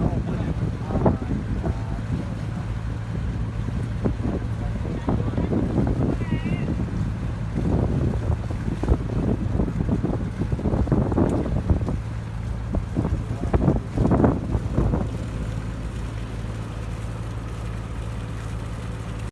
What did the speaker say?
Oh, whatever.